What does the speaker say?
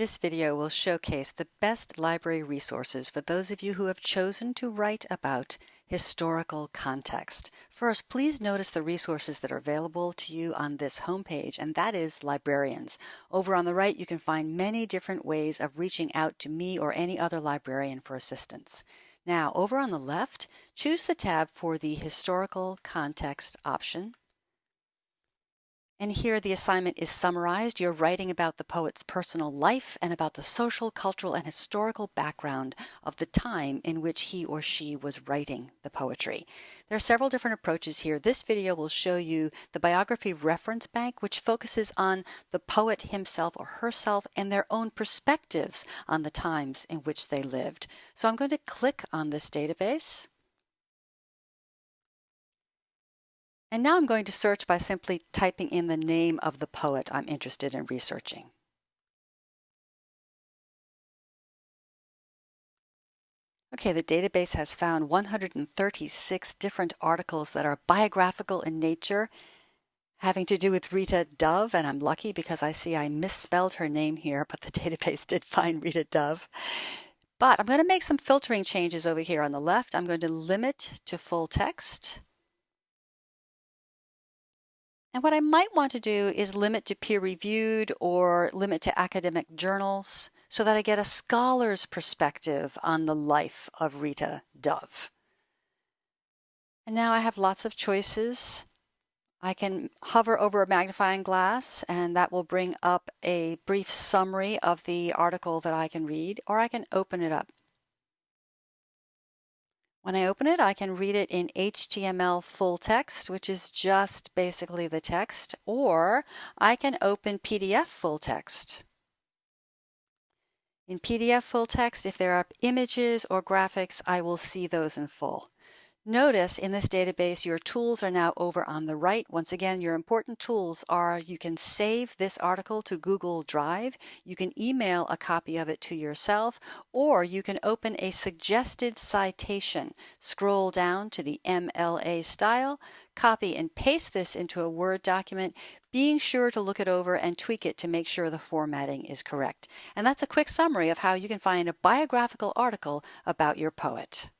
This video will showcase the best library resources for those of you who have chosen to write about historical context. First, please notice the resources that are available to you on this homepage, and that is librarians. Over on the right, you can find many different ways of reaching out to me or any other librarian for assistance. Now, over on the left, choose the tab for the historical context option. And here the assignment is summarized. You're writing about the poet's personal life and about the social, cultural, and historical background of the time in which he or she was writing the poetry. There are several different approaches here. This video will show you the biography reference bank, which focuses on the poet himself or herself and their own perspectives on the times in which they lived. So I'm going to click on this database. And now I'm going to search by simply typing in the name of the poet I'm interested in researching. Okay, the database has found 136 different articles that are biographical in nature, having to do with Rita Dove, and I'm lucky because I see I misspelled her name here, but the database did find Rita Dove. But I'm going to make some filtering changes over here on the left. I'm going to limit to full text. And what I might want to do is limit to peer reviewed or limit to academic journals so that I get a scholar's perspective on the life of Rita Dove. And now I have lots of choices. I can hover over a magnifying glass and that will bring up a brief summary of the article that I can read, or I can open it up. When I open it, I can read it in HTML full text, which is just basically the text, or I can open PDF full text. In PDF full text, if there are images or graphics, I will see those in full. Notice in this database, your tools are now over on the right. Once again, your important tools are you can save this article to Google Drive, you can email a copy of it to yourself, or you can open a suggested citation. Scroll down to the MLA style, copy and paste this into a Word document, being sure to look it over and tweak it to make sure the formatting is correct. And that's a quick summary of how you can find a biographical article about your poet.